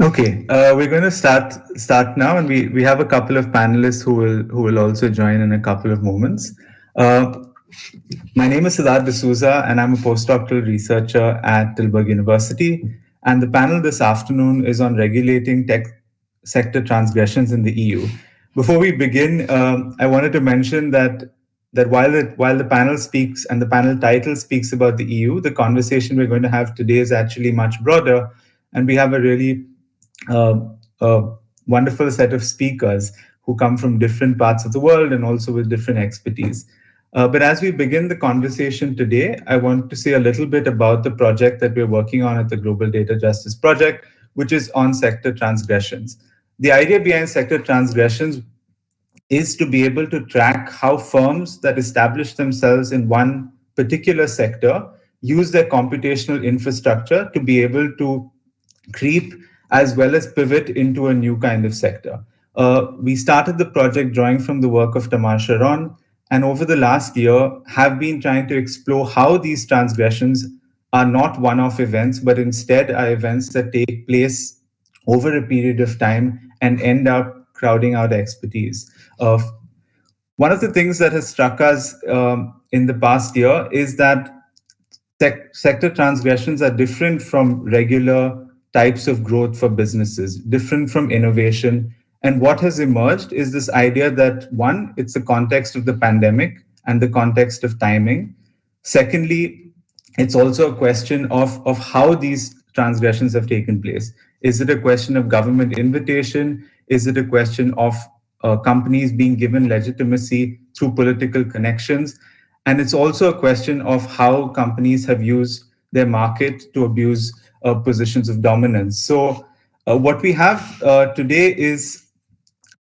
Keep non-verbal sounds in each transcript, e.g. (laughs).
Okay, uh, we're going to start start now, and we we have a couple of panelists who will who will also join in a couple of moments. Uh, my name is Siddharth D'Souza, and I'm a postdoctoral researcher at Tilburg University. And the panel this afternoon is on regulating tech sector transgressions in the EU. Before we begin, um, I wanted to mention that that while the while the panel speaks and the panel title speaks about the EU, the conversation we're going to have today is actually much broader, and we have a really a wonderful set of speakers who come from different parts of the world and also with different expertise. Uh, but as we begin the conversation today, I want to say a little bit about the project that we're working on at the Global Data Justice Project, which is on sector transgressions. The idea behind sector transgressions is to be able to track how firms that establish themselves in one particular sector use their computational infrastructure to be able to creep as well as pivot into a new kind of sector. Uh, we started the project drawing from the work of Tamar Sharon, and over the last year have been trying to explore how these transgressions are not one-off events, but instead are events that take place over a period of time and end up crowding out expertise. Uh, one of the things that has struck us um, in the past year is that sec sector transgressions are different from regular types of growth for businesses, different from innovation. And what has emerged is this idea that one, it's the context of the pandemic and the context of timing. Secondly, it's also a question of, of how these transgressions have taken place. Is it a question of government invitation? Is it a question of uh, companies being given legitimacy through political connections? And it's also a question of how companies have used their market to abuse uh, positions of dominance. So uh, what we have uh, today is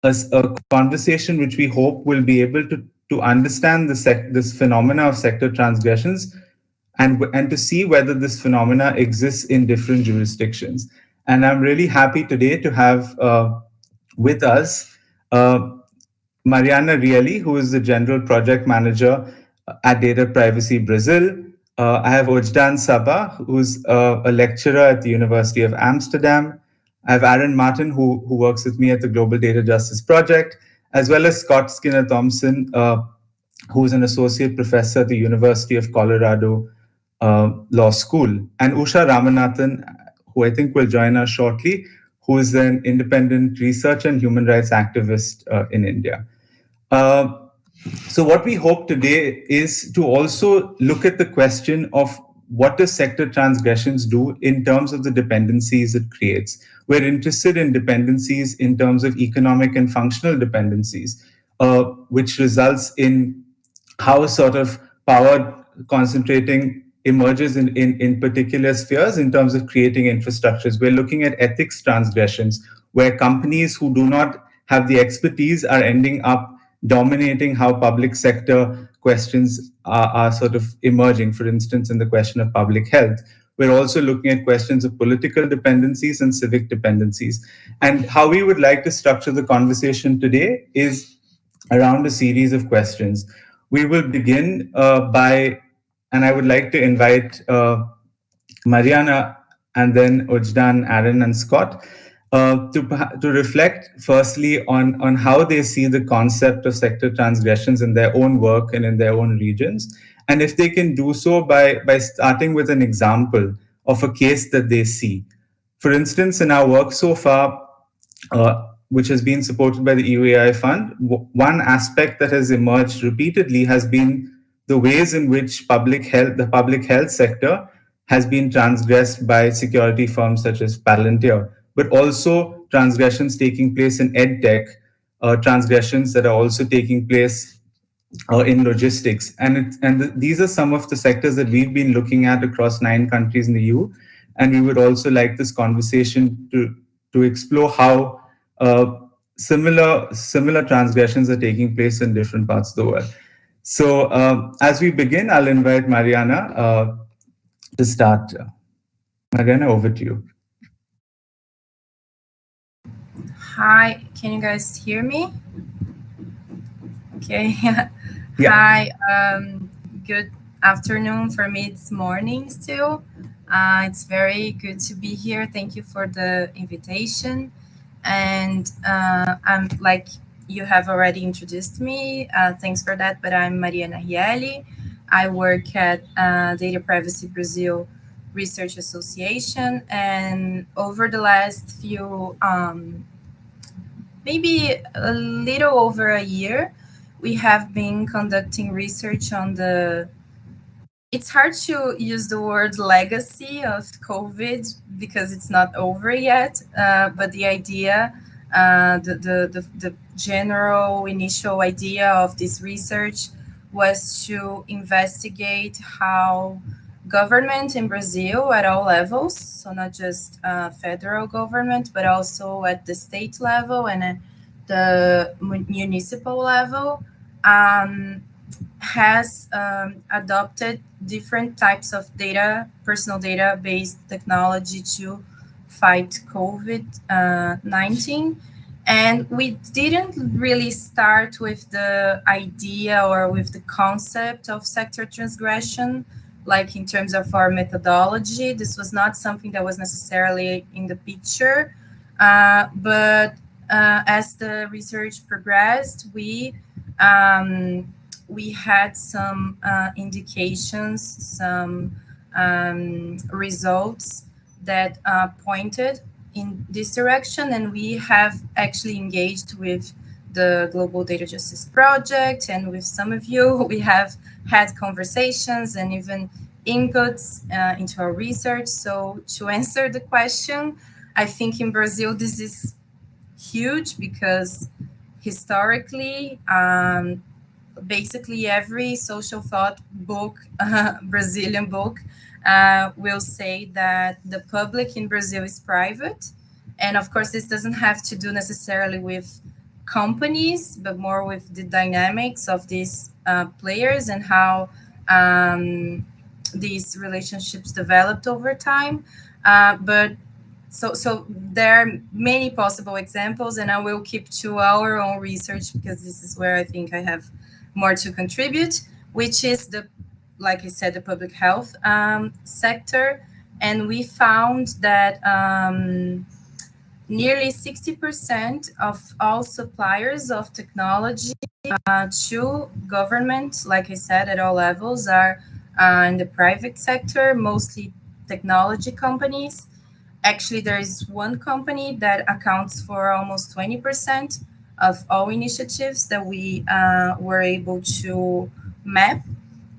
a, a, conversation which we hope will be able to, to understand the this phenomena of sector transgressions and, and to see whether this phenomena exists in different jurisdictions. And I'm really happy today to have uh, with us uh, Mariana Rielli, who is the General Project Manager at Data Privacy Brazil, uh, I have Ojdan Sabah, who's uh, a lecturer at the University of Amsterdam. I have Aaron Martin, who, who works with me at the Global Data Justice Project, as well as Scott Skinner Thompson, uh, who's an associate professor at the University of Colorado uh, Law School, and Usha Ramanathan, who I think will join us shortly, who is an independent research and human rights activist uh, in India. Uh, so what we hope today is to also look at the question of what does sector transgressions do in terms of the dependencies it creates. We're interested in dependencies in terms of economic and functional dependencies, uh, which results in how sort of power concentrating emerges in, in, in particular spheres in terms of creating infrastructures. We're looking at ethics transgressions, where companies who do not have the expertise are ending up dominating how public sector questions are, are sort of emerging, for instance, in the question of public health. We're also looking at questions of political dependencies and civic dependencies. And how we would like to structure the conversation today is around a series of questions. We will begin uh, by, and I would like to invite uh, Mariana and then Ojdan, Aaron, and Scott uh, to, to reflect firstly on, on how they see the concept of sector transgressions in their own work and in their own regions. And if they can do so by, by starting with an example of a case that they see. For instance, in our work so far, uh, which has been supported by the EUAI Fund, one aspect that has emerged repeatedly has been the ways in which public health, the public health sector has been transgressed by security firms such as Palantir but also transgressions taking place in edtech, uh, transgressions that are also taking place uh, in logistics. And, it, and th these are some of the sectors that we've been looking at across nine countries in the EU. And we would also like this conversation to, to explore how uh, similar, similar transgressions are taking place in different parts of the world. So uh, as we begin, I'll invite Mariana uh, to start. Mariana, over to you. Hi, can you guys hear me? Okay. (laughs) yeah. Hi, um, good afternoon. For me, it's morning still. Uh, it's very good to be here. Thank you for the invitation. And uh, I'm like you have already introduced me. Uh, thanks for that. But I'm Mariana Rielli. I work at uh, Data Privacy Brazil Research Association. And over the last few, um, maybe a little over a year, we have been conducting research on the it's hard to use the word legacy of COVID because it's not over yet. Uh, but the idea, uh, the, the, the, the, general initial idea of this research was to investigate how government in Brazil at all levels, so not just uh, federal government, but also at the state level and at the municipal level, um, has um, adopted different types of data, personal data based technology to fight COVID uh, 19. And we didn't really start with the idea or with the concept of sector transgression, like in terms of our methodology. This was not something that was necessarily in the picture. Uh, but uh, as the research progressed, we um, we had some uh, indications, some um, results that uh, pointed in this direction, and we have actually engaged with the Global Data Justice Project, and with some of you, (laughs) we have had conversations and even inputs uh, into our research. So, to (laughs) answer the question, I think in Brazil this is huge because historically um, basically every social thought book, uh, (laughs) Brazilian book, uh, will say that the public in Brazil is private. And of course, this doesn't have to do necessarily with companies, but more with the dynamics of these uh, players and how um, these relationships developed over time. Uh, but so, so there are many possible examples, and I will keep to our own research because this is where I think I have more to contribute, which is the, like I said, the public health um, sector. And we found that um, nearly 60% of all suppliers of technology uh, to government, like I said, at all levels, are uh, in the private sector, mostly technology companies. Actually, there is one company that accounts for almost 20% of all initiatives that we uh, were able to map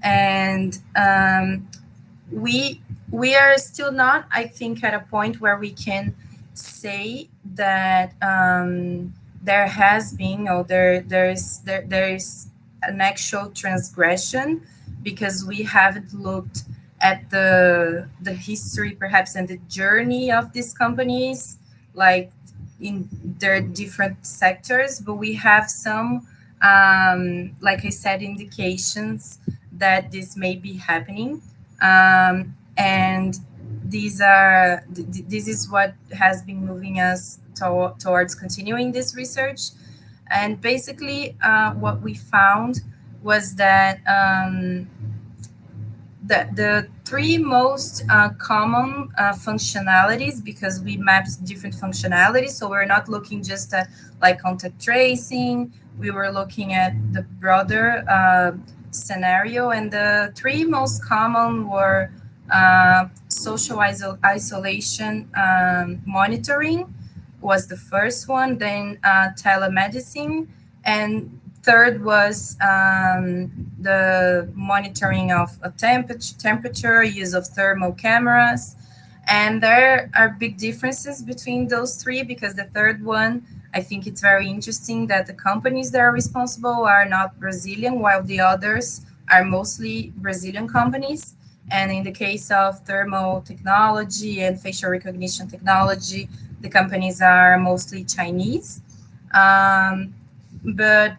and um, we we are still not i think at a point where we can say that um, there has been or there there's there, there is an actual transgression because we haven't looked at the the history perhaps and the journey of these companies like in their different sectors, but we have some, um, like I said, indications that this may be happening. Um, and these are th this is what has been moving us to towards continuing this research. And basically, uh, what we found was that um, the, the three most uh, common uh, functionalities because we mapped different functionalities. So we're not looking just at like contact tracing. We were looking at the broader uh, scenario. And the three most common were uh, social isol isolation um, monitoring was the first one, then uh, telemedicine, and Third was um, the monitoring of a temperature, temperature, use of thermal cameras. And there are big differences between those three because the third one, I think it's very interesting that the companies that are responsible are not Brazilian, while the others are mostly Brazilian companies. And in the case of thermal technology and facial recognition technology, the companies are mostly Chinese. Um, but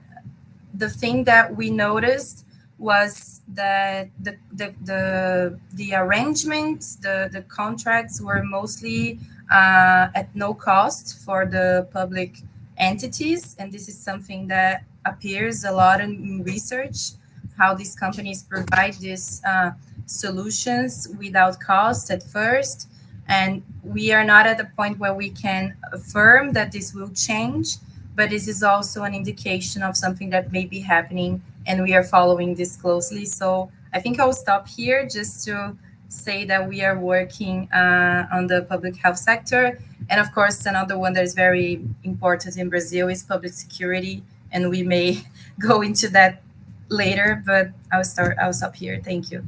the thing that we noticed was that the the the, the arrangements, the the contracts were mostly uh, at no cost for the public entities, and this is something that appears a lot in research. how these companies provide this uh, solutions without cost at first. And we are not at the point where we can affirm that this will change, but this is also an indication of something that may be happening, and we are following this closely. So I think I'll stop here just to say that we are working uh, on the public health sector. And of course, another one that is very important in Brazil is public security. And we may (laughs) go into that later, but I'll start, I'll stop here. Thank you.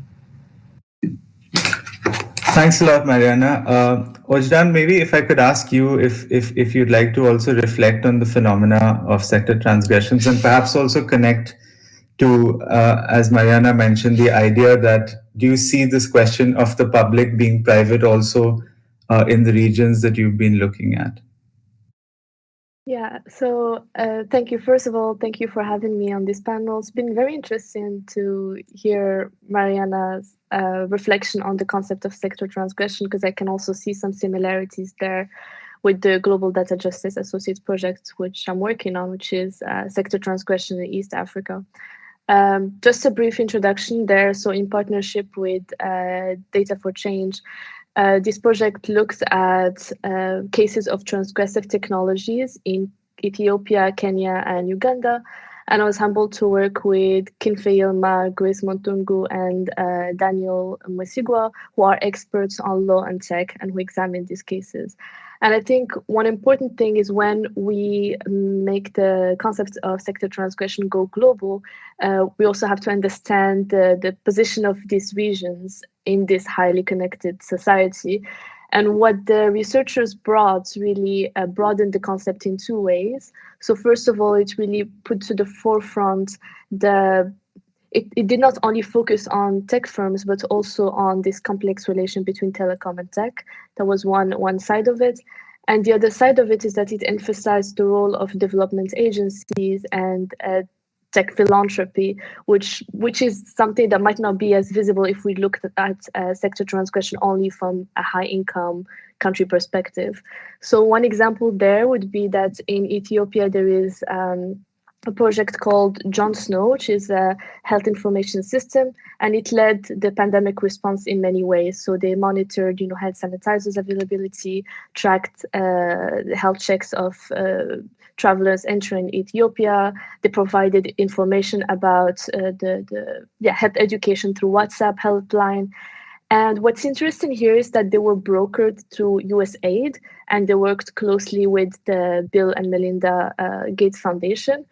Thanks a lot, Mariana. Uh, Ojdan, maybe if I could ask you if, if, if you'd like to also reflect on the phenomena of sector transgressions and perhaps also connect to, uh, as Mariana mentioned, the idea that do you see this question of the public being private also uh, in the regions that you've been looking at? Yeah, so uh, thank you. First of all, thank you for having me on this panel. It's been very interesting to hear Mariana's uh, reflection on the concept of sector transgression because I can also see some similarities there with the Global Data Justice Associates project, which I'm working on, which is uh, sector transgression in East Africa. Um, just a brief introduction there. So in partnership with uh, Data for Change, uh, this project looks at uh, cases of transgressive technologies in Ethiopia, Kenya, and Uganda. And I was humbled to work with Kinfe Yilma, Grace Mutung'u, and uh, Daniel Mwesigwa, who are experts on law and tech and who examine these cases. And I think one important thing is when we make the concept of sector transgression go global, uh, we also have to understand the, the position of these regions in this highly connected society. And what the researchers brought really uh, broadened the concept in two ways. So first of all, it really put to the forefront the it, it did not only focus on tech firms, but also on this complex relation between telecom and tech. That was one, one side of it. And the other side of it is that it emphasized the role of development agencies and uh, tech philanthropy, which which is something that might not be as visible if we looked at uh, sector transgression only from a high income country perspective. So one example there would be that in Ethiopia there is um, a project called John Snow, which is a health information system, and it led the pandemic response in many ways. So they monitored, you know, hand sanitizers availability, tracked uh, health checks of uh, travelers entering Ethiopia. They provided information about uh, the, the yeah, health education through WhatsApp helpline. And what's interesting here is that they were brokered through USAID and they worked closely with the Bill and Melinda uh, Gates Foundation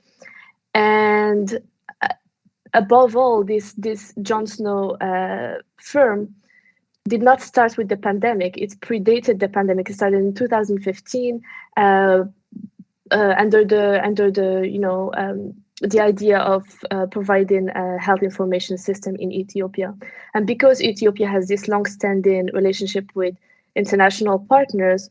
and uh, above all, this this John Snow uh, firm did not start with the pandemic. It predated the pandemic. It started in 2015 uh, uh, under the under the you know um, the idea of uh, providing a health information system in Ethiopia, and because Ethiopia has this long-standing relationship with international partners,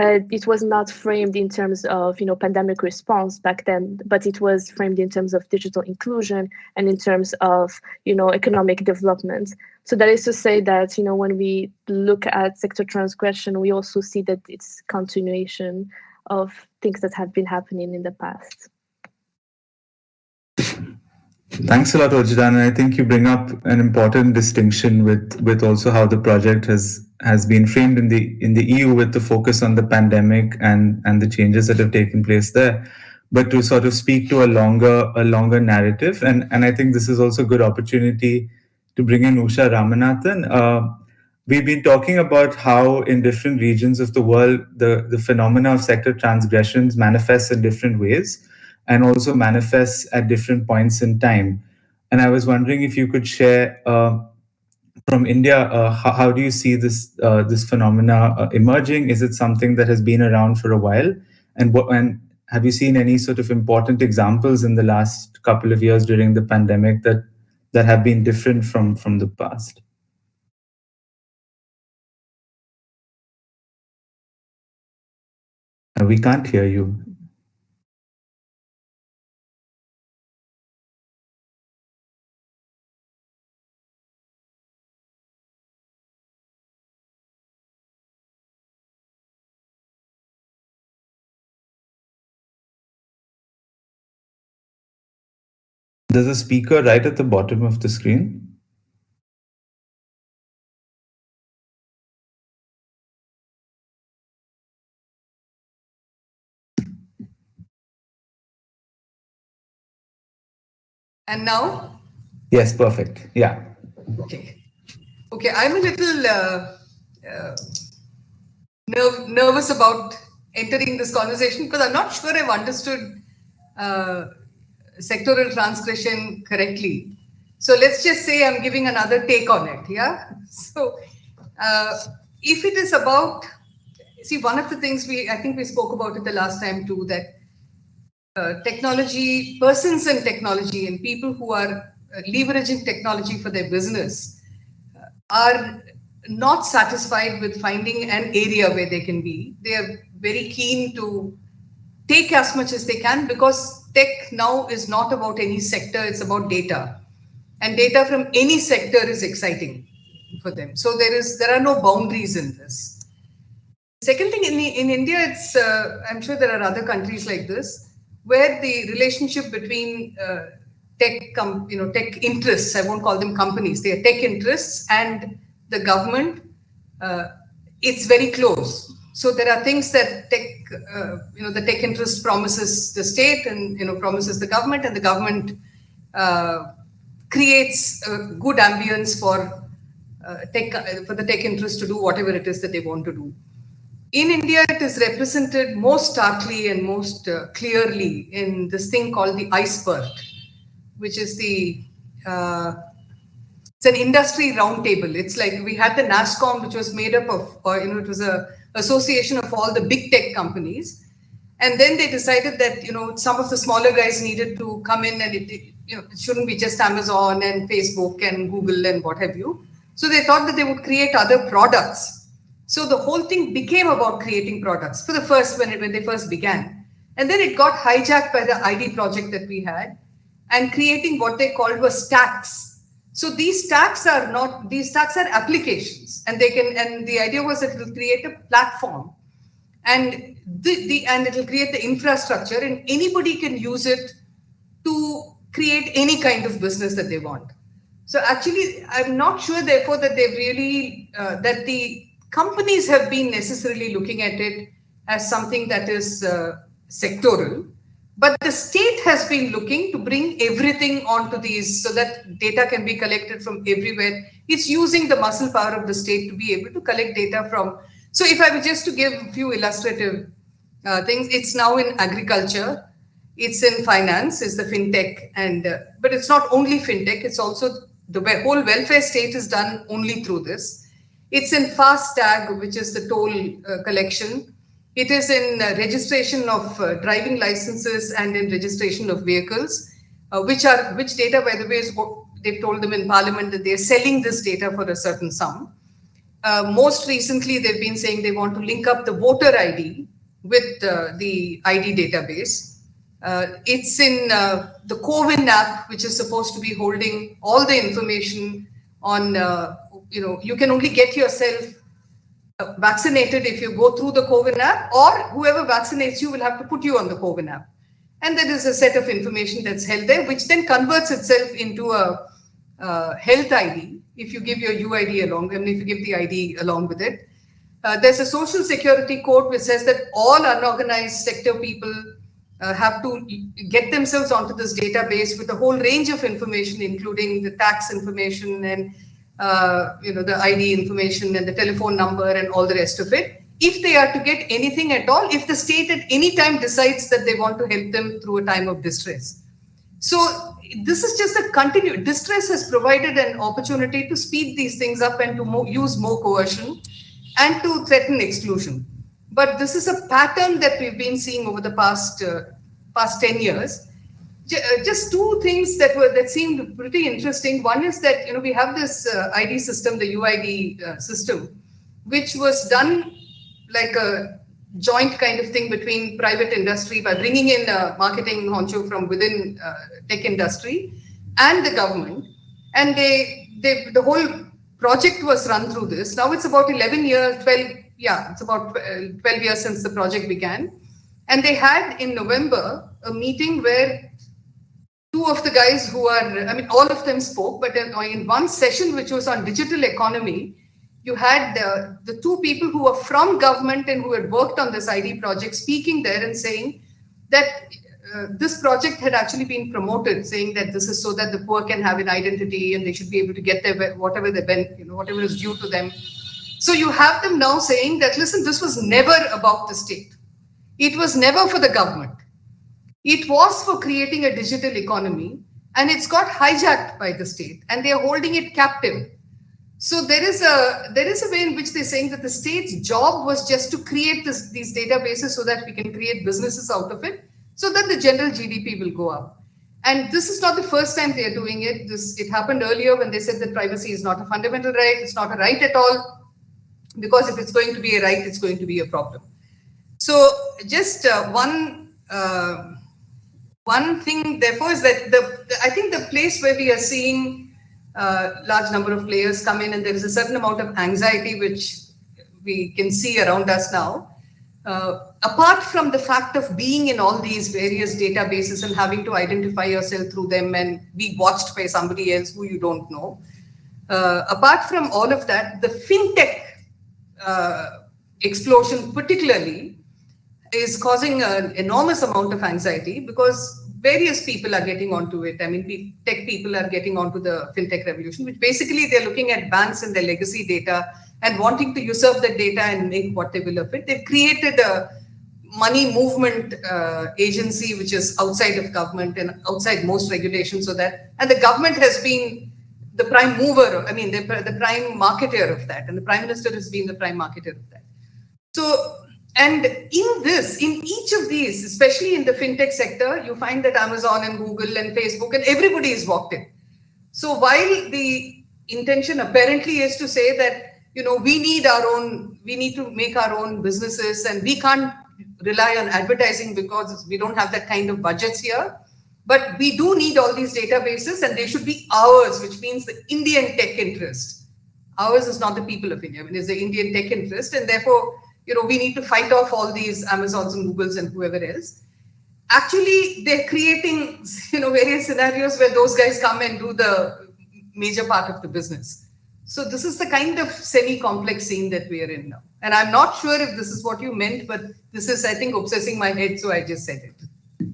uh, it was not framed in terms of you know pandemic response back then but it was framed in terms of digital inclusion and in terms of you know economic development so that is to say that you know when we look at sector transgression we also see that it's continuation of things that have been happening in the past Thanks a lot, Ojdan. I think you bring up an important distinction with with also how the project has has been framed in the in the EU with the focus on the pandemic and and the changes that have taken place there, but to sort of speak to a longer a longer narrative. And and I think this is also a good opportunity to bring in Usha Ramanathan. Uh, we've been talking about how in different regions of the world the the phenomena of sector transgressions manifests in different ways and also manifests at different points in time. And I was wondering if you could share uh, from India, uh, how, how, do you see this uh, this phenomena uh, emerging? Is it something that has been around for a while? And what and have you seen any sort of important examples in the last couple of years during the pandemic that that have been different from from the past? Uh, we can't hear you. There's a speaker right at the bottom of the screen. And now? Yes, perfect. Yeah. Okay. Okay, I'm a little uh, uh, nerv- nervous about entering this conversation because I'm not sure I've understood uh, sectoral transgression correctly. So let's just say I'm giving another take on it. Yeah. (laughs) So uh, if it is about, see, one of the things we, I think we spoke about it the last time too, that uh, technology, persons and technology, and people who are uh, leveraging technology for their business uh, are not satisfied with finding an area where they can be. They are very keen to take as much as they can because tech now is not about any sector, it's about data. And data from any sector is exciting for them. So there is there are no boundaries in this. Second thing in, in India, it's uh, I'm sure there are other countries like this where the relationship between uh, tech, com- you know, tech interests, I won't call them companies, they are tech interests and the government, uh, it's very close. So there are things that tech, uh, you know, the tech interest promises the state and, you know, promises the government and the government uh, creates a good ambience for uh, tech, for the tech interest to do whatever it is that they want to do in India, it is represented most starkly and most uh, clearly in this thing called the iSPIRT, which is the uh, it's an industry roundtable. It's like we had the NASSCOM, which was made up of, you know, it was a association of all the big tech companies, and then they decided that you know some of the smaller guys needed to come in, and it, you know it shouldn't be just Amazon and Facebook and Google and what have you. So they thought that they would create other products so the whole thing became about creating products for the first when it, when they first began, and then it got hijacked by the ID project that we had, and creating what they called was stacks. So these stacks are not these stacks are applications, and they can and the idea was that it will create a platform, and the, the and it will create the infrastructure, and anybody can use it to create any kind of business that they want. So actually, I'm not sure, therefore, that they really uh, that the companies have been necessarily looking at it as something that is uh, sectoral, but the state has been looking to bring everything onto these so that data can be collected from everywhere. It's using the muscle power of the state to be able to collect data from. So, if I were just to give a few illustrative uh, things, it's now in agriculture, it's in finance, is the fintech, and uh, but it's not only fintech, it's also the whole welfare state is done only through this it's in FASTag, which is the toll uh, collection. It is in uh, registration of uh, driving licenses and in registration of vehicles, uh, which are which data, by the way, is they've told them in Parliament that they're selling this data for a certain sum. Uh, most recently, they've been saying they want to link up the voter ID with uh, the ID database. it's in the CoWIN app, which is supposed to be holding all the information on you know, you can only get yourself uh, vaccinated if you go through the CoWIN app, or whoever vaccinates you will have to put you on the CoWIN app. And there is a set of information that's held there, which then converts itself into a uh, health ID if you give your UID along, and if you give the ID along with it. Uh, there's a social security code which says that all unorganized sector people uh, have to get themselves onto this database with a whole range of information, including the tax information and uh, you know, the ID information and the telephone number and all the rest of it. If they are to get anything at all, if the state at any time decides that they want to help them through a time of distress. So this is just a continued distress has provided an opportunity to speed these things up and to use more coercion and to threaten exclusion. But this is a pattern that we've been seeing over the past uh, past 10 years just two things that were that seemed pretty interesting. One is that you know we have this uh, ID system, the UID uh, system, which was done like a joint kind of thing between private industry by bringing in a marketing honcho from within uh, tech industry and the government, and they they the whole project was run through this. Now it's about 11 years, 12 yeah, it's about uh, 12 years since the project began, and they had in November a meeting where two of the guys who are, I mean, all of them spoke, but in, in one session, which was on digital economy, you had uh, the two people who were from government and who had worked on this ID project speaking there and saying that uh, this project had actually been promoted, saying that this is so that the poor can have an identity and they should be able to get their whatever they've been, you know whatever is due to them. So you have them now saying that listen, this was never about the state. It was never for the government. It was for creating a digital economy, and it's got hijacked by the state, and they are holding it captive so there is a there is a way in which they're saying that the state's job was just to create this, these databases so that we can create businesses out of it, so that the general GDP will go up. And this is not the first time they are doing it. This it happened earlier when they said that privacy is not a fundamental right. It's not a right at all, because if it's going to be a right, it's going to be a problem. So just uh, one uh, one thing, therefore, is that the, I think the place where we are seeing uh, large number of players come in and there is a certain amount of anxiety which we can see around us now. Uh, apart from the fact of being in all these various databases and having to identify yourself through them and be watched by somebody else who you don't know, uh, apart from all of that, the fintech uh, explosion particularly is causing an enormous amount of anxiety because various people are getting onto it. I mean, tech people are getting onto the fintech revolution, which basically they're looking at banks and their legacy data and wanting to usurp that data and make what they will of it. They've created a money movement uh, agency which is outside of government and outside most regulations so that and the government has been the prime mover i mean the, the prime marketer of that and the prime minister has been the prime marketer of that so and in this, in each of these, especially in the fintech sector, you find that Amazon and Google and Facebook and everybody is walked in. So while the intention apparently is to say that, you know, we need our own, we need to make our own businesses and we can't rely on advertising because we don't have that kind of budgets here. But we do need all these databases and they should be ours, which means the Indian tech interest. Ours is not the people of India, I mean, it's the Indian tech interest. And therefore, you know, we need to fight off all these Amazons and Googles and whoever else. Actually, they're creating, (laughs) you know, various scenarios where those guys come and do the major part of the business. So this is the kind of semi-complex scene that we are in now. And I'm not sure if this is what you meant, but this is, I think, obsessing my head, so I just said it.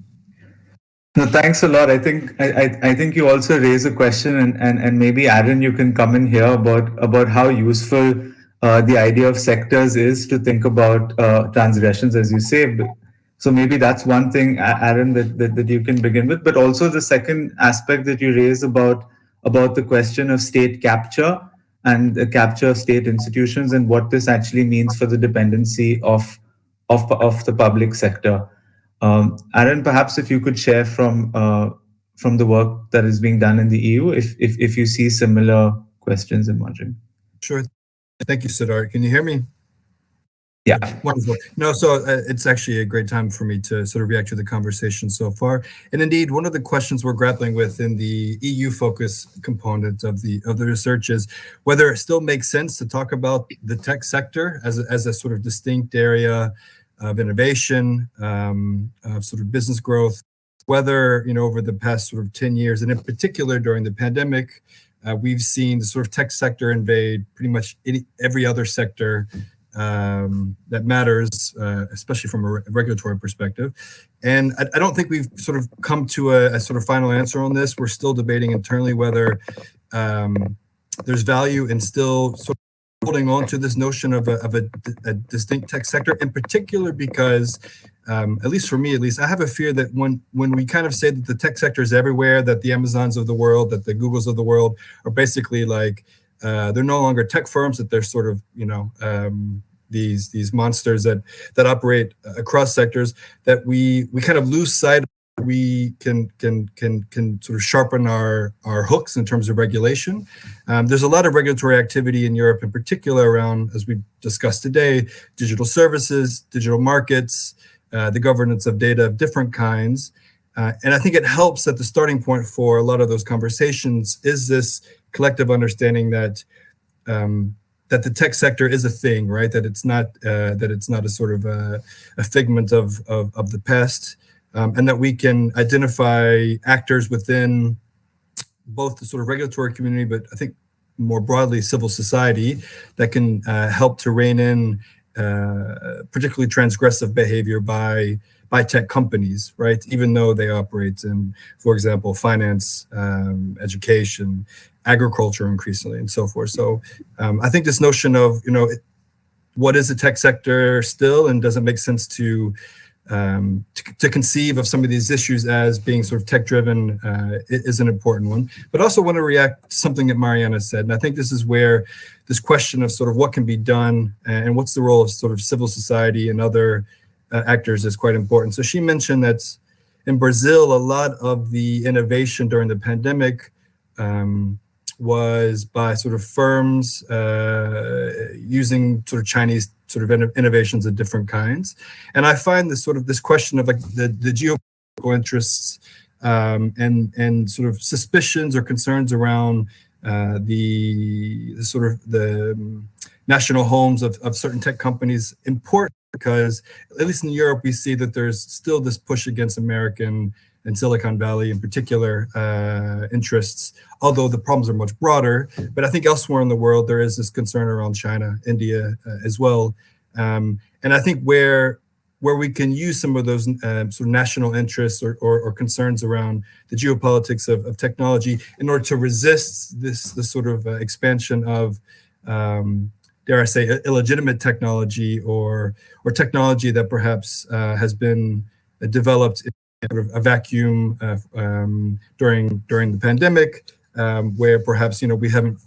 No, thanks a lot. I think I, I, think you also raise a question, and, and and maybe Aaron, you can come in here about about how useful uh, the idea of sectors is to think about uh, transgressions, as you say. So maybe that's one thing, Aaron, that, that, that you can begin with. But also the second aspect that you raise about about the question of state capture and the capture of state institutions and what this actually means for the dependency of of, of the public sector. Um, Aaron, perhaps if you could share from uh, from the work that is being done in the EU, if if, if you see similar questions emerging. Sure. Thank you, Siddharth. Can you hear me? Yeah. Wonderful. No, so uh, it's actually a great time for me to sort of react to the conversation so far. And indeed, one of the questions we're grappling with in the EU focus component of the of the research is whether it still makes sense to talk about the tech sector as a, as a sort of distinct area of innovation, um, of sort of business growth, whether, you know, over the past sort of 10 years, and in particular during the pandemic, uh, we've seen the sort of tech sector invade pretty much any, every other sector um, that matters, uh, especially from a regulatory perspective. And I, I, don't think we've sort of come to a, a, sort of final answer on this. We're still debating internally whether um, there's value in still sort of holding on to this notion of a, of a, a distinct tech sector, in particular because um, at least for me, at least, I have a fear that when when we kind of say that the tech sector is everywhere, that the Amazons of the world, that the Googles of the world are basically like uh, they're no longer tech firms, that they're sort of you know um, these these monsters that that operate across sectors, that we we kind of lose sight. We can can can can sort of sharpen our our hooks in terms of regulation. Um, there's a lot of regulatory activity in Europe, in particular around, as we discussed today, digital services, digital markets. Uh, the governance of data of different kinds. Uh, and I think it helps that the starting point for a lot of those conversations is this collective understanding that um, that the tech sector is a thing, right? That it's not uh, that it's not a sort of a, a figment of, of, of the past. um, and that we can identify actors within both the sort of regulatory community, but I think more broadly civil society that can uh, help to rein in particularly transgressive behavior by by tech companies, right? Even though they operate in, for example, finance, um, education, agriculture, increasingly, and so forth. So um, I think this notion of you know what is the tech sector still, and does it make sense to um, to, to, conceive of some of these issues as being sort of tech driven uh, is an important one. But also want to react to something that Mariana said. And I think this is where this question of sort of what can be done and what's the role of sort of civil society and other uh, actors is quite important. So she mentioned that in Brazil, a lot of the innovation during the pandemic um, was by sort of firms uh, using sort of Chinese sort of innovations of different kinds. And I find this sort of this question of like the, the geopolitical interests um, and and sort of suspicions or concerns around uh, the, the, sort of the um, national homes of, of certain tech companies important because at least in Europe we see that there's still this push against American and Silicon Valley in particular uh, interests, although the problems are much broader. But I think elsewhere in the world, there is this concern around China, India uh, as well. Um, and I think where where we can use some of those uh, sort of national interests or, or, or, concerns around the geopolitics of, of technology in order to resist this, this sort of uh, expansion of, um, dare I say, illegitimate technology or, or technology that perhaps uh, has been developed a vacuum uh, um, during during the pandemic, um, where perhaps you know we haven't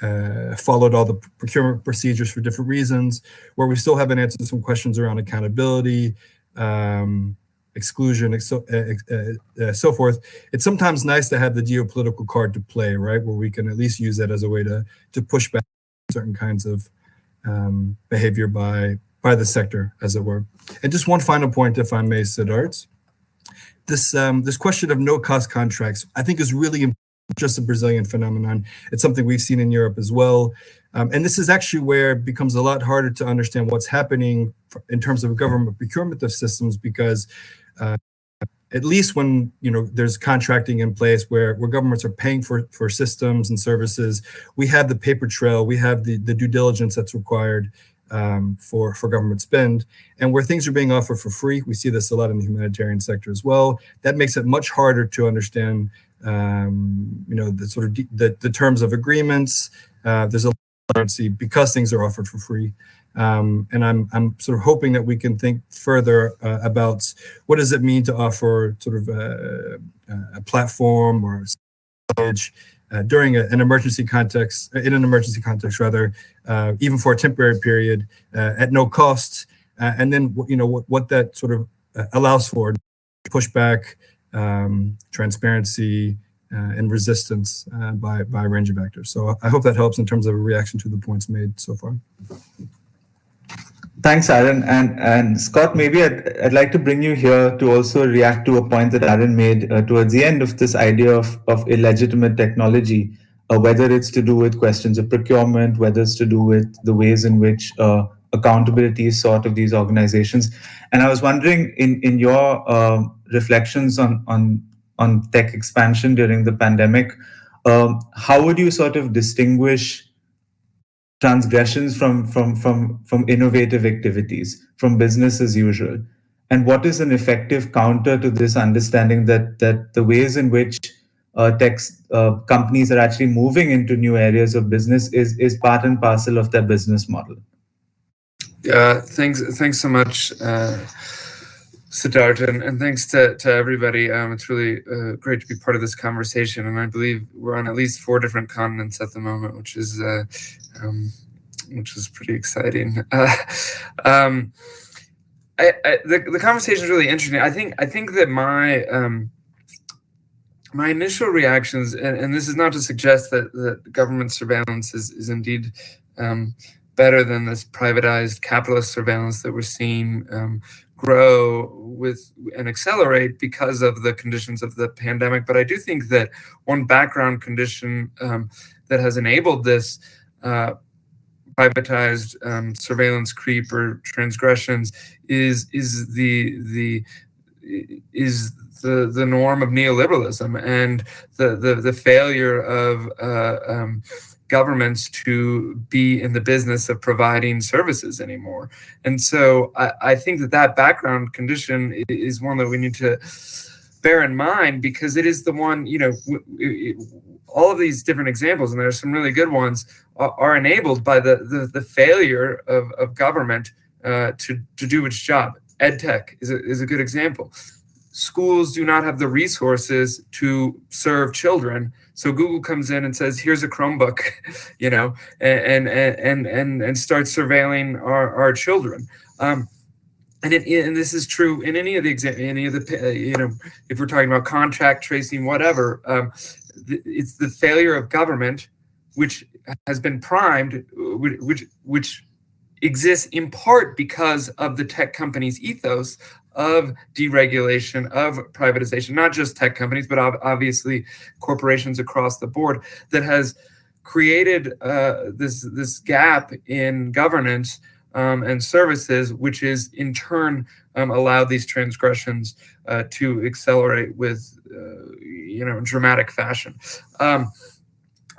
uh, followed all the procurement procedures for different reasons, where we still haven't answered some questions around accountability, um, exclusion, so, uh, uh, uh, so forth. It's sometimes nice to have the geopolitical card to play, right, where we can at least use that as a way to to push back certain kinds of um, behavior by by the sector, as it were. And just one final point, if I may, Siddharth this um, this question of no cost contracts, I think, is really just a Brazilian phenomenon. It's something we've seen in Europe as well, um, and this is actually where it becomes a lot harder to understand what's happening in terms of government procurement of systems because. Uh, at least when you know there's contracting in place where where governments are paying for for systems and services we have the paper trail we have the the due diligence that's required um, for for government spend, and where things are being offered for free. We see this a lot in the humanitarian sector as well. That makes it much harder to understand, um, you know, the sort of the, the terms of agreements. Uh, there's a currency because things are offered for free. Um, and I'm I'm sort of hoping that we can think further uh, about what does it mean to offer sort of a, a platform or uh, during a, an emergency context, in an emergency context rather, uh, even for a temporary period uh, at no cost, uh, and then you know what, what that sort of uh, allows for pushback, um, transparency, and resistance by by a range of actors. So I hope that helps in terms of a reaction to the points made so far. Thanks, Aaron. And and Scott, maybe I'd, I'd like to bring you here to also react to a point that Aaron made uh, towards the end of this idea of, of illegitimate technology, uh, whether it's to do with questions of procurement, whether it's to do with the ways in which uh, accountability is sought of these organizations. And I was wondering, in, in your um, reflections on, on, on tech expansion during the pandemic, um, how would you sort of distinguish transgressions from from from from innovative activities from business as usual. And what is an effective counter to this understanding that that the ways in which uh, tech uh, companies are actually moving into new areas of business is is part and parcel of their business model? Yeah thanks thanks so much uh, Siddharth, and, and thanks to, to everybody. Um, it's really uh, great to be part of this conversation. And I believe we're on at least four different continents at the moment, which is uh, um, which is pretty exciting. (laughs) Uh, um, I, I, the, the conversation is really interesting. I think I think that my um, my initial reactions, and, and, this is not to suggest that, that government surveillance is, is indeed um, better than this privatized capitalist surveillance that we're seeing um, grow with and accelerate because of the conditions of the pandemic. But I do think that one background condition um, that has enabled this uh, privatized um, surveillance creep or transgressions is is the the is the the norm of neoliberalism and the the, the failure of uh, um, governments to be in the business of providing services anymore. And so I, I think that that background condition is one that we need to bear in mind because it is the one you know all of these different examples and there are some really good ones are, are enabled by the, the, the failure of, of government uh, to, to do its job edtech is a, is a good example schools do not have the resources to serve children so google comes in and says here's a chromebook (laughs) you know and and and and, and starts surveilling our, our children. Um, and it, and this is true in any of the any of the uh, you know if we're talking about contract tracing whatever um, it's the failure of government which has been primed which which exists in part because of the tech companies ethos of deregulation of privatization not just tech companies but obviously corporations across the board that has created uh, this this gap in governance um, and services, which is in turn um, allowed these transgressions uh, to accelerate with, uh, you know, dramatic fashion. Um,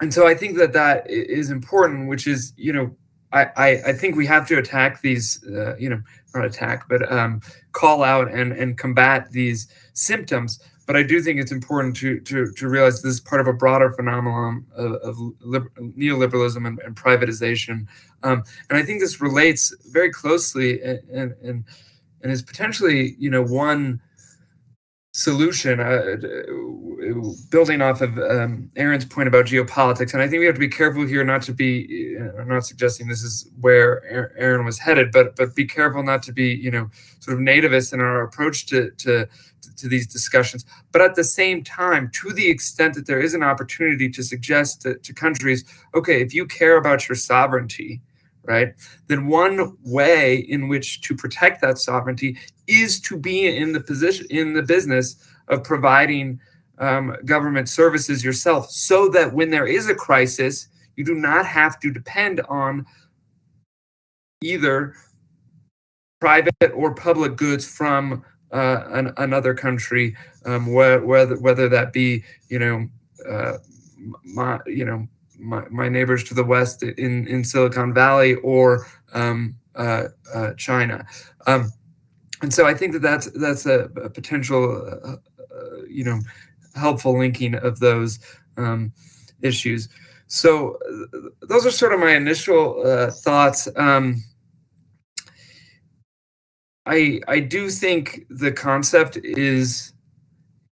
and so I think that that is important, which is, you know, I, I, I think we have to attack these, uh, you know, not attack, but um, call out and, and combat these symptoms. But I do think it's important to to, to realize this is part of a broader phenomenon of, of neoliberalism and, and privatization, um, and I think this relates very closely and and, and is potentially you know one solution uh, building off of um, Aaron's point about geopolitics and I think we have to be careful here not to be I'm not suggesting this is where Aaron was headed but but be careful not to be you know sort of nativist in our approach to to to these discussions. But at the same time, to the extent that there is an opportunity to suggest to, to countries, okay, if you care about your sovereignty, right, then one way in which to protect that sovereignty is to be in the position in the business of providing um, government services yourself, so that when there is a crisis, you do not have to depend on either private or public goods from uh, an, another country, um, where, whether whether that be you know uh, my you know my, my neighbors to the west in in Silicon Valley or um, uh, uh China, um, and so I think that that's that's a, a potential uh, uh, you know helpful linking of those um, issues. So those are sort of my initial thoughts. Um, I I do think the concept is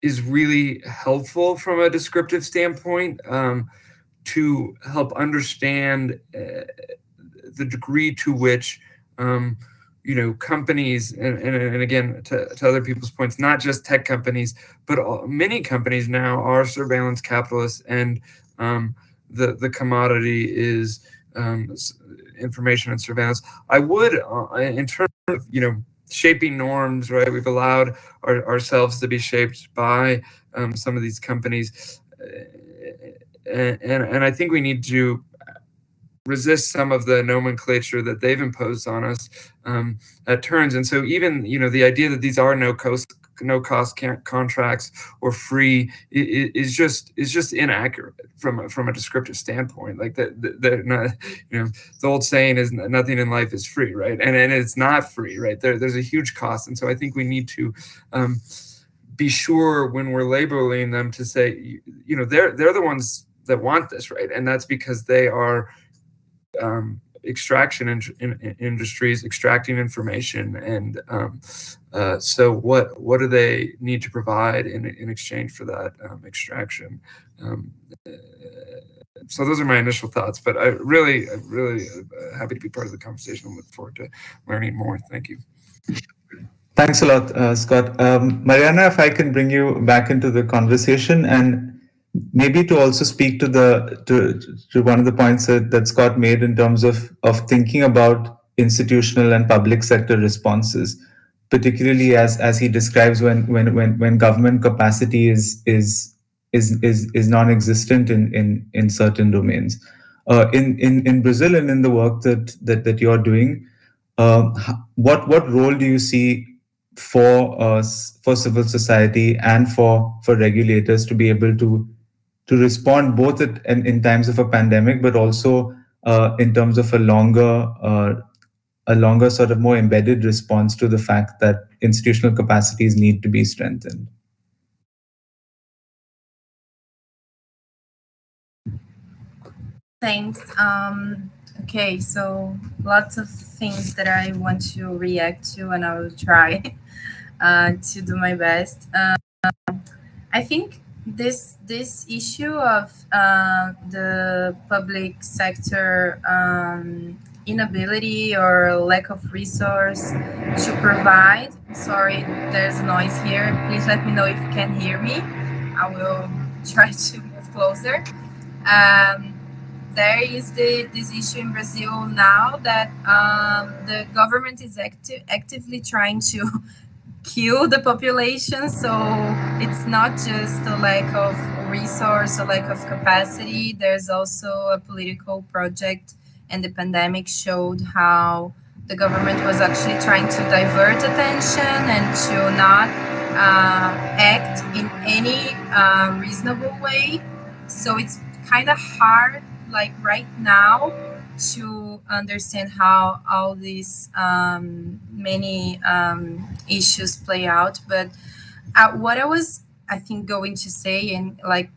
is really helpful from a descriptive standpoint um, to help understand uh, the degree to which um, you know companies and, and, and again to, to, other people's points not just tech companies but all, many companies now are surveillance capitalists and um, the the commodity is um, information and surveillance i would uh, in terms of you know shaping norms, right? We've allowed our, ourselves to be shaped by um, some of these companies. And, and, and I think we need to resist some of the nomenclature that they've imposed on us um, at turns. And so even, you know, the idea that these are no cost no cost contracts or free is just is just inaccurate from a, from a descriptive standpoint. Like that, they're not, you know, the old saying is nothing in life is free, right? And and it's not free, right? There, there's a huge cost, and so I think we need to. Um, be sure when we're labeling them to say, you know, they're they're the ones that want this, right? And that's because they are um, extraction in, in, industries extracting information and um, uh, so what what do they need to provide in, in exchange for that um, extraction? Um, uh, so those are my initial thoughts but i really I'm really uh, happy to be part of the conversation. And look forward to learning more. Thank you. Thanks a lot uh, scott. Um, mariana if i can bring you back into the conversation and maybe to also speak to the to, to one of the points that, that Scott made in terms of of thinking about institutional and public sector responses, particularly as as he describes when when when when government capacity is is is is, is non-existent in in in certain domains. Uh, in in in Brazil and in the work that that that you're doing, uh, what what role do you see for us, for civil society, and for for regulators to be able to to respond both at, in, in times of a pandemic, but also uh, in terms of a longer uh, a longer sort of more embedded response to the fact that institutional capacities need to be strengthened. Thanks. Um, okay, so lots of things that I want to react to, and I will try uh, to do my best. Uh, I think this this issue of uh, the public sector um, inability or lack of resource to provide. Sorry, there's noise here. Please let me know if you can hear me. I will (laughs) try to move closer. Um, there is the, this issue in Brazil now that um, the government is acti- actively trying to kill the population. So it's not just a lack of resource, a lack of capacity. There's also a political project, and the pandemic showed how the government was actually trying to divert attention and to not uh, act in any uh, reasonable way. So it's kind of hard like right now to understand how all these um, many um, issues play out. But uh, what I was, I think, going to say and like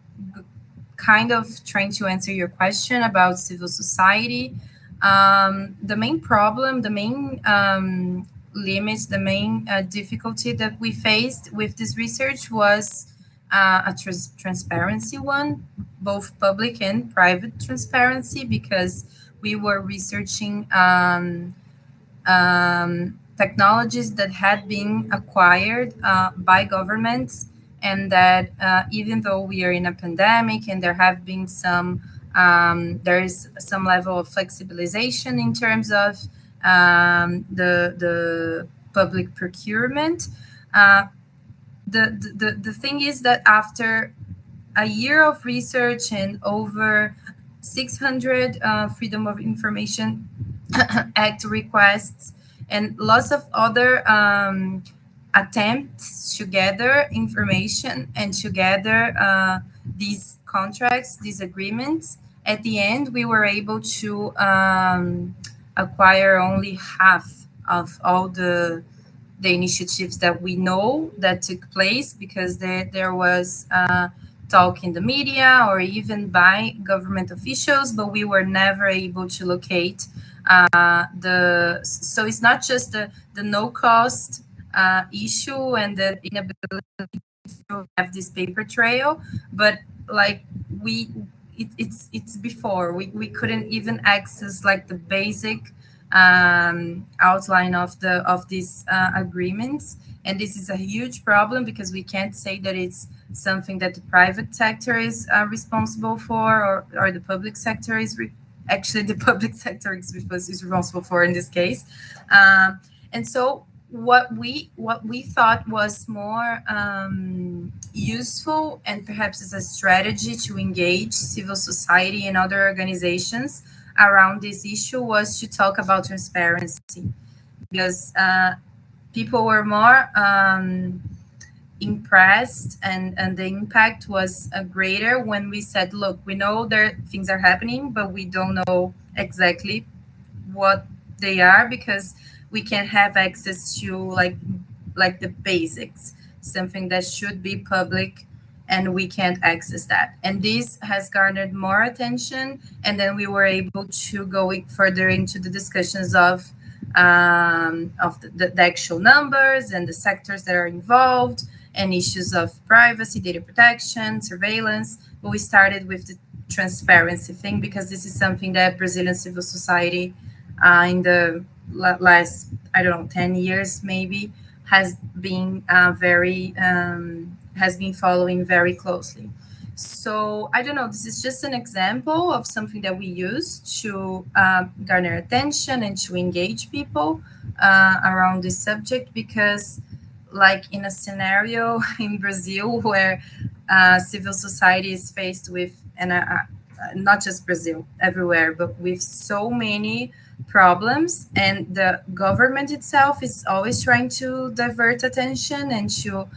kind of trying to answer your question about civil society, um, the main problem, the main um, limits, the main uh, difficulty that we faced with this research was uh, a trans- transparency one, both public and private transparency, because we were researching um, um, technologies that had been acquired uh, by governments, and that uh, even though we are in a pandemic and there have been some, um, there is some level of flexibilization in terms of um, the the public procurement. Uh, the, the, the thing is that after a year of research and over 600 uh, Freedom of Information (coughs) Act requests and lots of other um, attempts to gather information and to gather uh, these contracts, these agreements. At the end, we were able to um, acquire only half of all the the initiatives that we know that took place because there, there was uh, talk in the media or even by government officials, but we were never able to locate uh, the. So it's not just the, the no cost uh, issue and the inability to have this paper trail, but like we, it, it's it's before we, we couldn't even access like the basic um, outline of the of these uh, agreements and this is a huge problem because we can't say that it's something that the private sector is uh, responsible for or, or the public sector is actually the (laughs) public sector is, is responsible for in this case. Um, and so what we what we thought was more um, useful and perhaps as a strategy to engage civil society and other organizations around this issue was to talk about transparency. Because uh, people were more um, impressed and, and the impact was uh, greater when we said, look, we know there things are happening, but we don't know exactly what they are because we can have access to like like the basics, something that should be public and we can't access that. And this has garnered more attention. And then we were able to go further into the discussions of um, of the, the, actual numbers and the sectors that are involved and issues of privacy, data protection, surveillance. But we started with the transparency thing because this is something that Brazilian civil society uh, in the last, I don't know, 10 years maybe, has been uh, very um, has been following very closely. So I don't know, this is just an example of something that we use to uh, garner attention and to engage people uh, around this subject because like in a scenario (laughs) in Brazil where uh, civil society is faced with, and uh, uh, not just Brazil, everywhere, but with so many problems and the government itself is always trying to divert attention and to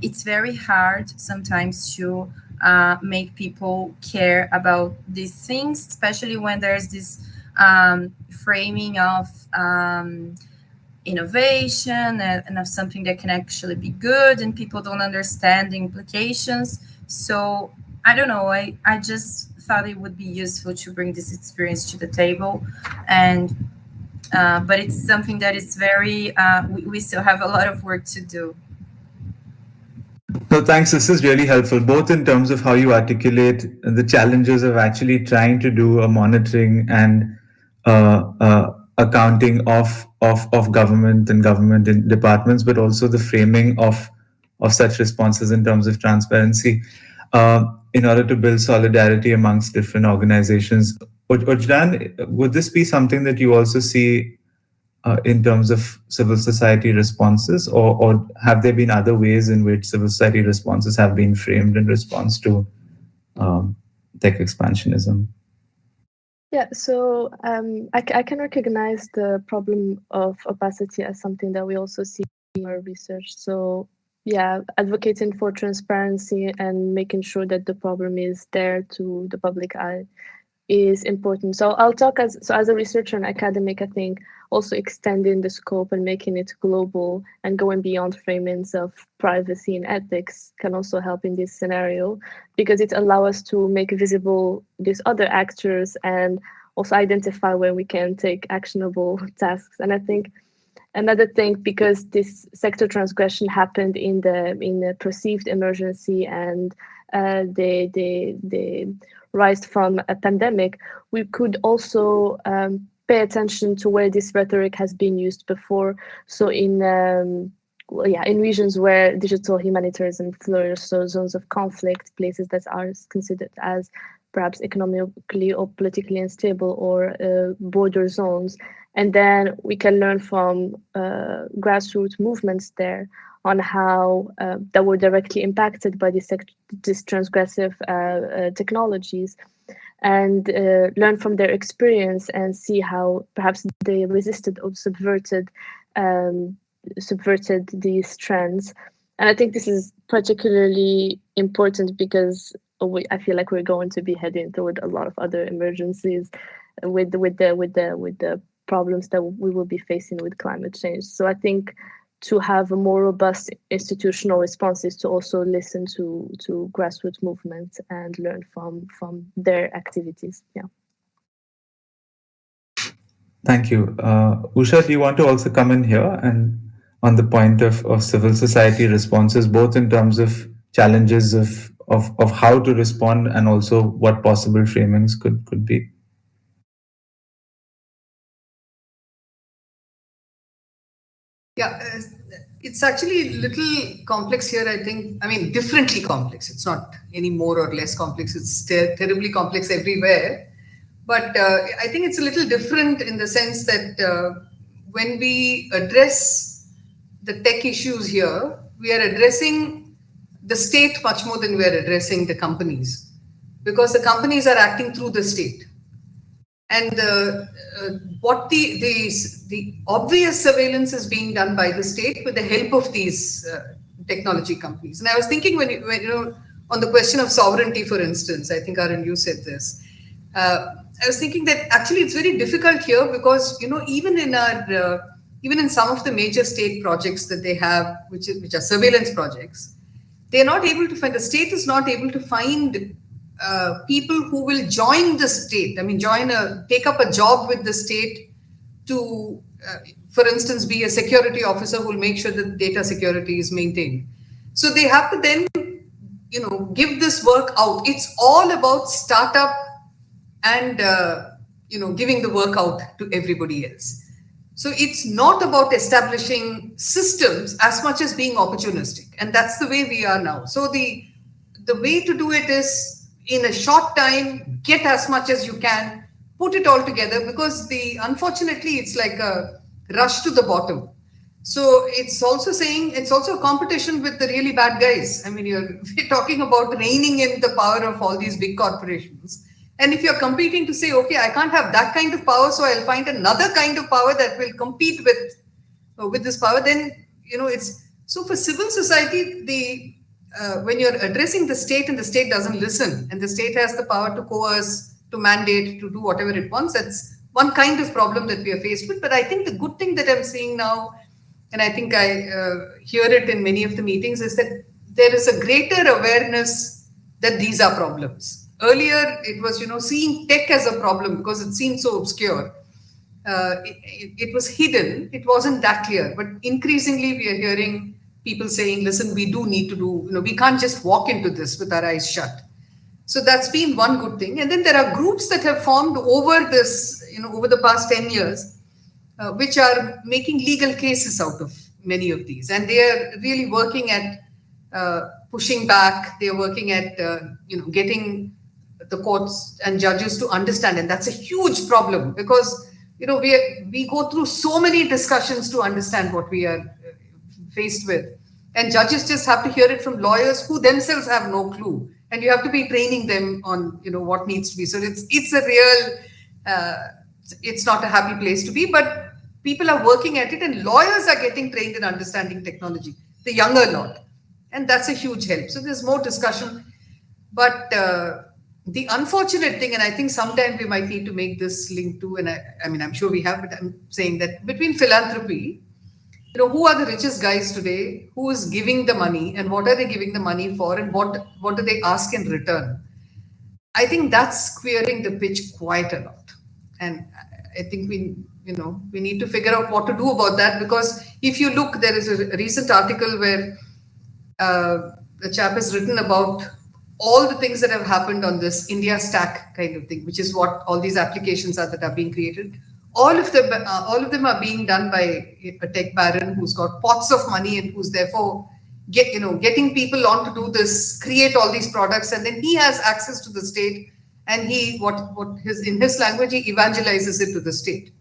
it's very hard sometimes to uh, make people care about these things especially when there's this um, framing of um, innovation and, and of something that can actually be good and people don't understand the implications. So i don't know i, I just thought it would be useful to bring this experience to the table and uh, but it's something that is very uh, we, we still have a lot of work to do. No thanks this is really helpful both in terms of how you articulate the challenges of actually trying to do a monitoring and uh, uh accounting of of of government and government departments, but also the framing of of such responses in terms of transparency, uh, in order to build solidarity amongst different organizations. Wajdan, would this be something that you also see uh, in terms of civil society responses, or, or have there been other ways in which civil society responses have been framed in response to um, tech expansionism? Yeah, so um, I, I, can recognize the problem of opacity as something that we also see in our research. So yeah, advocating for transparency and making sure that the problem is there to the public eye is important. So I'll talk as so as a researcher and academic, I think also extending the scope and making it global and going beyond framings of privacy and ethics can also help in this scenario because it allows us to make visible these other actors and also identify where we can take actionable (laughs) tasks. And I think another thing because this sector transgression happened in the in the perceived emergency and uh, the the the rise from a pandemic, we could also um, pay attention to where this rhetoric has been used before. So in um, well, yeah, in regions where digital humanitarianism flourishes, so zones of conflict, places that are considered as perhaps economically or politically unstable or uh, border zones. And then we can learn from uh, grassroots movements there on how uh, that were directly impacted by these, these transgressive uh, uh, technologies and uh, learn from their experience and see how perhaps they resisted or subverted um, subverted these trends. And I think this is particularly important because we, I feel like we're going to be heading toward a lot of other emergencies with with the with the with the problems that we will be facing with climate change. So I think to have a more robust institutional responses to also listen to to grassroots movements and learn from from their activities yeah. Thank you. Uh, usha do you want to also come in here and on the point of, of civil society responses both in terms of challenges of, of of how to respond and also what possible framings could could be Yeah, uh, it's actually a little complex here, I think. I mean, differently complex. It's not any more or less complex. It's ter terribly complex everywhere. But uh, I think it's a little different in the sense that uh, when we address the tech issues here, we are addressing the state much more than we are addressing the companies because the companies are acting through the state and uh, uh, what the, the the obvious surveillance is being done by the state with the help of these uh, technology companies. And I was thinking when you, when, you know on the question of sovereignty, for instance, I think Arun, you said this. Uh, I was thinking that actually it's very difficult here because you know even in our uh, even in some of the major state projects that they have, which is, which are surveillance projects, they are not able to find the state is not able to find uh, people who will join the state. I mean, join a take up a job with the state to, uh, for instance, be a security officer who will make sure that data security is maintained. So they have to then, you know, give this work out. It's all about startup and uh, you know giving the work out to everybody else. So it's not about establishing systems as much as being opportunistic, and that's the way we are now. So the the way to do it is in a short time, get as much as you can, put it all together because the unfortunately it's like a rush to the bottom. So it's also saying it's also a competition with the really bad guys. I mean, you're (laughs) talking about reining in the power of all these big corporations. And if you're competing to say, okay, I can't have that kind of power, so I'll find another kind of power that will compete with uh, with this power, then you know it's so for civil society, the uh, when you're addressing the state and the state doesn't listen, and the state has the power to coerce, to mandate, to do whatever it wants, that's one kind of problem that we are faced with. But I think the good thing that I'm seeing now, and I think I uh, hear it in many of the meetings, is that there is a greater awareness that these are problems Earlier, it was, you know, seeing tech as a problem because it seemed so obscure. Uh, it, it, it, was hidden. It wasn't that clear. But increasingly, we are hearing people saying, listen, we do need to do, you know, we can't just walk into this with our eyes shut. So that's been one good thing. And then there are groups that have formed over this, you know, over the past 10 years, uh, which are making legal cases out of many of these. And they are really working at uh, pushing back. They're working at, uh, you know, getting the courts and judges to understand and that's a huge problem because you know we we go through so many discussions to understand what we are faced with. And judges just have to hear it from lawyers who themselves have no clue. And you have to be training them on you know what needs to be. So it's it's a real uh, it's not a happy place to be but people are working at it and lawyers are getting trained in understanding technology the younger lot. And that's a huge help. So there's more discussion. But uh, the unfortunate thing, and I think sometime we might need to make this link too, and I, I mean, I'm sure we have, but I'm saying that between philanthropy, you know, who are the richest guys today? Who is giving the money, and what are they giving the money for, and what what do they ask in return? I think that's queering the pitch quite a lot, and I think we, you know, we need to figure out what to do about that because if you look, there is a recent article where uh, the chap has written about all the things that have happened on this India stack kind of thing, which is what all these applications are that are being created. All of them, uh, all of them are being done by a tech baron who's got pots of money and who's therefore get you know getting people on to do this, create all these products, and then he has access to the state, and he what what his in his language he evangelizes it to the state.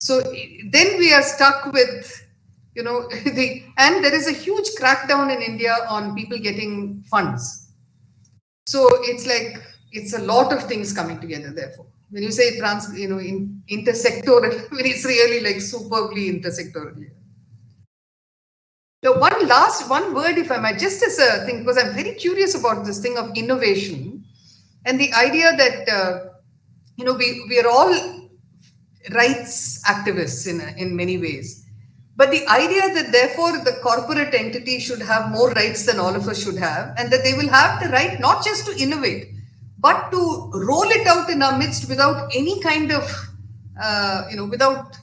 So then we are stuck with you know (laughs) the and there is a huge crackdown in India on people getting funds so it's like it's a lot of things coming together. Therefore, when you say trans, you know, in, intersectoral, (laughs) when it's really like superbly intersectoral. The one last one word, if I might, just as a thing, because I'm very curious about this thing of innovation and the idea that uh, you know we we are all rights activists in in many ways but the idea that therefore the corporate entity should have more rights than all of us should have, and that they will have the right not just to innovate, but to roll it out in our midst without any kind of, uh, you know, without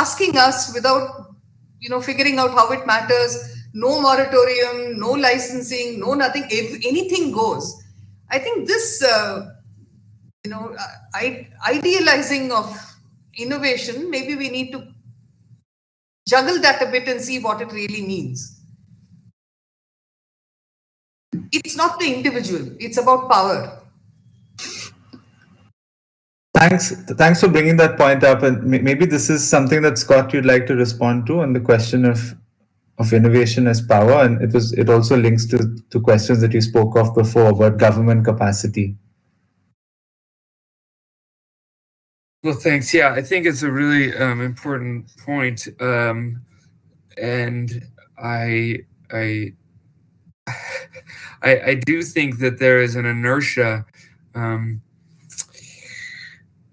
asking us, without, you know, figuring out how it matters, no moratorium, no licensing, no nothing, if anything goes. I think this, uh, you know, I, idealizing of innovation, maybe we need to juggle that a bit and see what it really means. It's not the individual, it's about power. Thanks. Thanks for bringing that point up. And maybe this is something that Scott you'd like to respond to on the question of of innovation as power. And it was it also links to, to questions that you spoke of before about government capacity. Well, thanks. Yeah, I think it's a really um, important point, um, and I, I, I, I, do think that there is an inertia, um,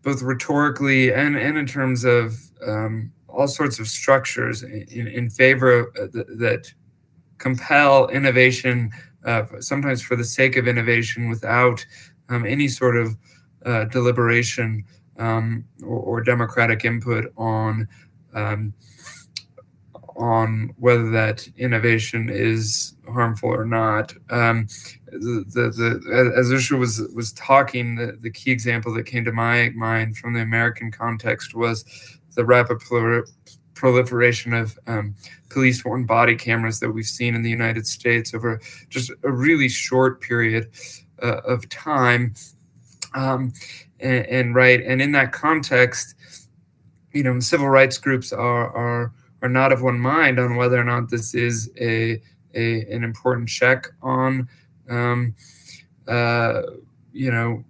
both rhetorically and and in terms of um, all sorts of structures in, in favor of uh, th that compel innovation, uh, sometimes for the sake of innovation, without um, any sort of uh, deliberation um, or, or, democratic input on um, on whether that innovation is harmful or not. Um, the, the, as Usha was was talking, the, the key example that came to my mind from the American context was the rapid proliferation of um, police worn body cameras that we've seen in the United States over just a really short period uh, of time. Um, and, and right and in that context you know civil rights groups are are are not of one mind on whether or not this is a, a an important check on um, uh, you know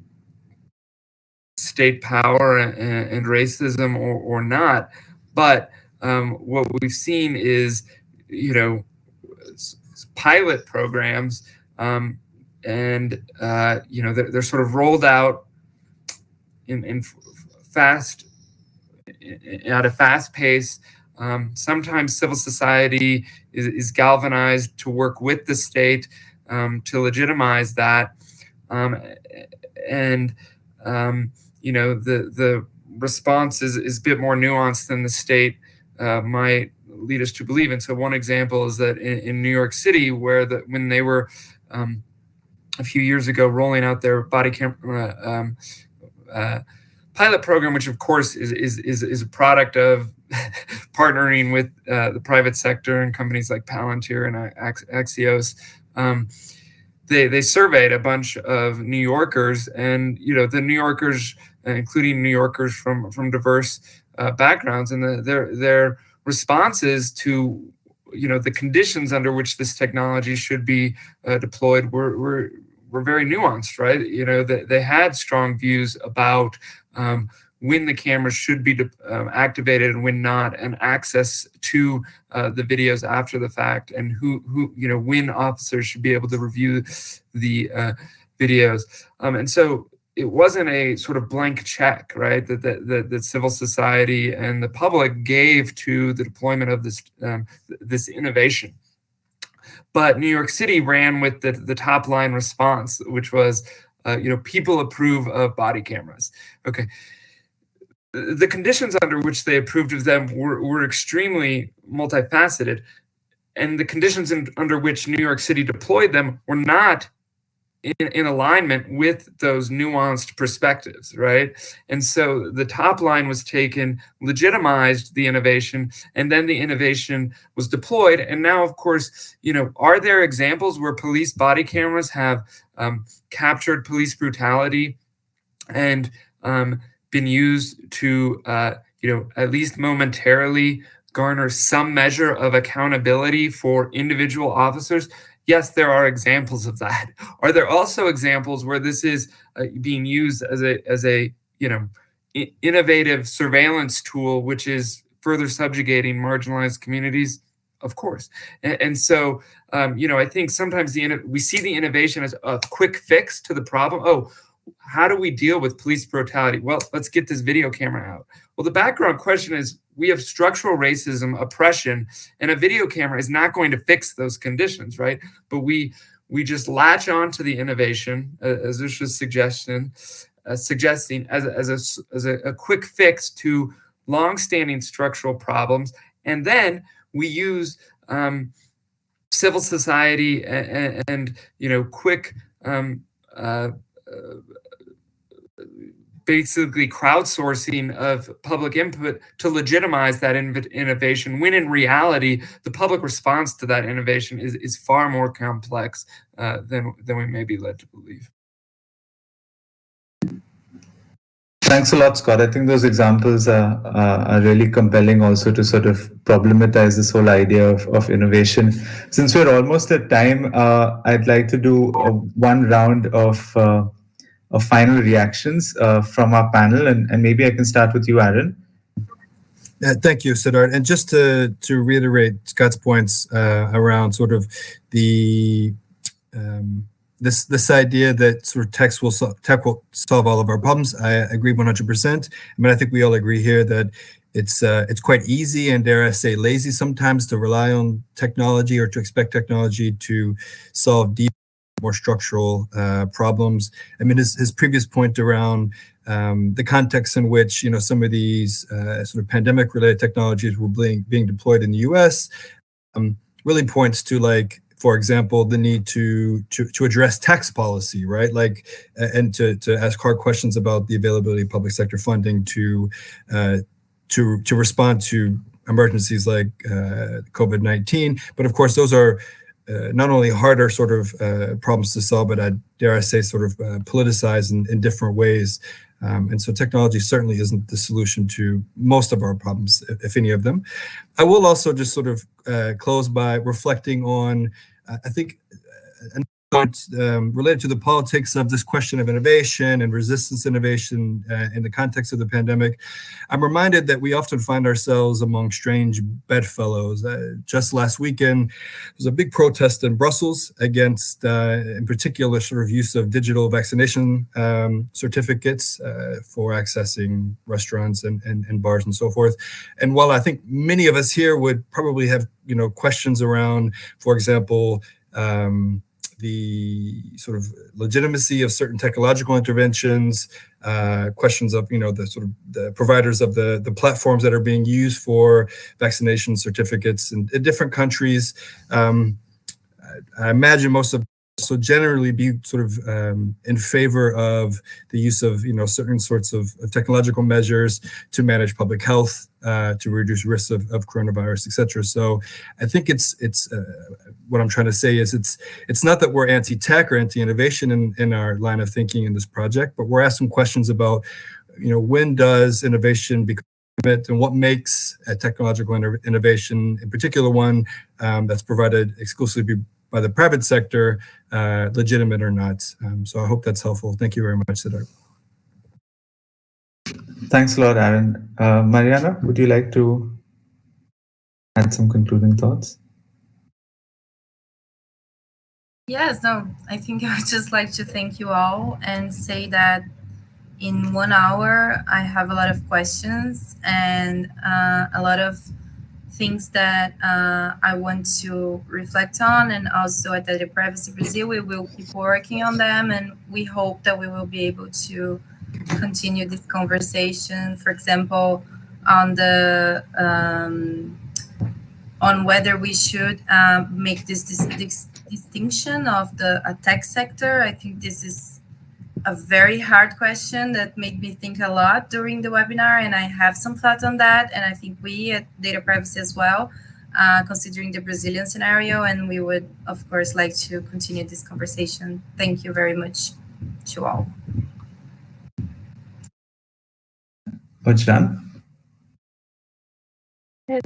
state power and, and racism or, or not. But um, what we've seen is, you know, pilot programs, um, and uh, you know they're, they're, sort of rolled out in, in fast at a fast pace. Um, sometimes civil society is, is, galvanized to work with the state um, to legitimize that, um, and um, you know the the response is, is a bit more nuanced than the state uh, might lead us to believe. And so one example is that in, in New York City, where the when they were um, a few years ago rolling out their body camera um, uh, pilot program, which of course is is is, is a product of (laughs) partnering with uh, the private sector and companies like Palantir and Axon. Um, they they surveyed a bunch of New Yorkers, and you know the New Yorkers, including New Yorkers from from diverse uh, backgrounds, and the, their their responses to you know the conditions under which this technology should be uh, deployed were, were were very nuanced right you know they, they had strong views about um, when the cameras should be um, activated and when not and access to uh, the videos after the fact and who who you know when officers should be able to review the uh, videos um, and so it wasn't a sort of blank check, right? That that, that, that civil society and the public gave to the deployment of this um, this innovation. But New York City ran with the, the top line response, which was, uh, you know, people approve of body cameras. Okay. The conditions under which they approved of them were, were extremely multifaceted. And the conditions in, under which New York City deployed them were not in, in, alignment with those nuanced perspectives, right? And so the top line was taken, legitimized the innovation, and then the innovation was deployed. And now, of course, you know, are there examples where police body cameras have um, captured police brutality and um, been used to, uh, you know, at least momentarily garner some measure of accountability for individual officers? yes, there are examples of that. (laughs) Are there also examples where this is uh, being used as a as a you know innovative surveillance tool, which is further subjugating marginalized communities? Of course, and, and so um, you know I think sometimes the we see the innovation as a quick fix to the problem. Oh, how do we deal with police brutality? Well, let's get this video camera out. Well, the background question is we have structural racism, oppression, and a video camera is not going to fix those conditions, right? But we we just latch on to the innovation, uh, as this was suggestion, uh, suggesting as, as, a, as a, a quick fix to long-standing structural problems, and then we use um, civil society and, and, you know quick um, uh, basically crowdsourcing of public input to legitimize that innovation when in reality the public response to that innovation is, is far more complex uh, than, than we may be led to believe. Thanks a lot, Scott. I think those examples are, uh, are really compelling also to sort of problematize this whole idea of, of innovation. Since we're almost at time, uh, I'd like to do a, one round of uh, of final reactions uh, from our panel. And, and maybe I can start with you, Aaron. Uh, thank you, Siddharth. And just to, to reiterate Scott's points uh, around sort of the um, this this idea that sort of text will tech will solve all of our problems, I agree 100%. I mean, I think we all agree here that it's uh, it's quite easy and dare I say lazy sometimes to rely on technology or to expect technology to solve deep more structural uh, problems. I mean, his, his previous point around um, the context in which you know some of these uh, sort of pandemic-related technologies were being being deployed in the U.S. Um, really points to like, for example, the need to to to address tax policy, right? Like, and to to ask hard questions about the availability of public sector funding to uh, to to respond to emergencies like uh, COVID-19. But of course, those are uh, not only harder sort of uh, problems to solve, but I dare I say sort of uh, politicized in, in different ways. Um, and so technology certainly isn't the solution to most of our problems, if, if any of them. I will also just sort of uh, close by reflecting on, I think, um, related to the politics of this question of innovation and resistance innovation uh, in the context of the pandemic, I'm reminded that we often find ourselves among strange bedfellows. Uh, just last weekend, there was a big protest in Brussels against, uh, in particular, sort of use of digital vaccination um, certificates uh, for accessing restaurants and, and, and bars and so forth. And while I think many of us here would probably have, you know, questions around, for example, um, the sort of legitimacy of certain technological interventions, uh, questions of you know the sort of the providers of the the platforms that are being used for vaccination certificates in, in different countries. Um, I, I imagine most of so generally be sort of um, in favor of the use of you know certain sorts of, technological measures to manage public health, uh, to reduce risks of, of coronavirus, etc. So I think it's it's uh, what I'm trying to say is it's it's not that we're anti-tech or anti-innovation in, in our line of thinking in this project, but we're asking questions about you know when does innovation become it and what makes a technological innovation, in particular one um, that's provided exclusively by the private sector, uh, legitimate or not. Um, so I hope that's helpful. Thank you very much, Siddharth. Thanks a lot, Aaron. Uh, Mariana, would you like to add some concluding thoughts? Yes, no, I think (laughs) I would just like to thank you all and say that in one hour, I have a lot of questions and uh, a lot of things that uh, I want to reflect on. And also at Data Privacy Brazil, we will keep working on them. And we hope that we will be able to continue this conversation, for example, on the um, on whether we should uh, make this, this, this, distinction of the tech sector. I think this is a very hard question that made me think a lot during the webinar, and I have some thoughts on that. And I think we at Data Privacy as well, uh, considering the Brazilian scenario, and we would, of course, like to continue this conversation. Thank you very much to all. Wajdan?